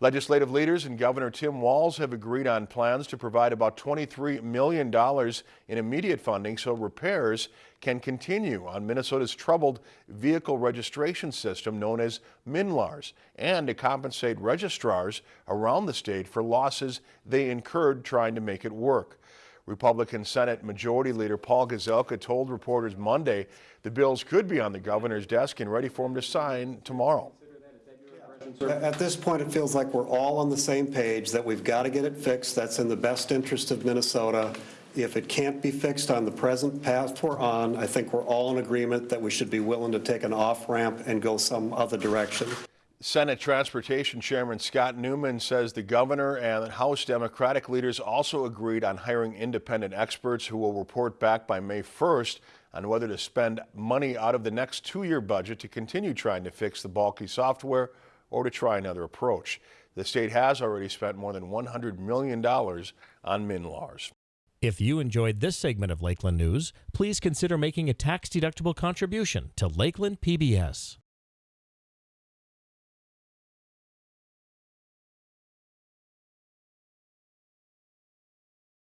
Legislative leaders and Governor Tim Walz have agreed on plans to provide about $23 million in immediate funding so repairs can continue on Minnesota's troubled vehicle registration system known as MNLARS and to compensate registrars around the state for losses they incurred trying to make it work. Republican Senate Majority Leader Paul Gazelka told reporters Monday the bills could be on the governor's desk and ready for him to sign tomorrow. At this point, it feels like we're all on the same page, that we've got to get it fixed. That's in the best interest of Minnesota. If it can't be fixed on the present path we're on, I think we're all in agreement that we should be willing to take an off-ramp and go some other direction. Senate Transportation Chairman Scott Newman says the governor and House Democratic leaders also agreed on hiring independent experts who will report back by May 1st on whether to spend money out of the next two-year budget to continue trying to fix the bulky software or to try another approach. The state has already spent more than $100 million on MNLARS. If you enjoyed this segment of Lakeland News, please consider making a tax-deductible contribution to Lakeland PBS.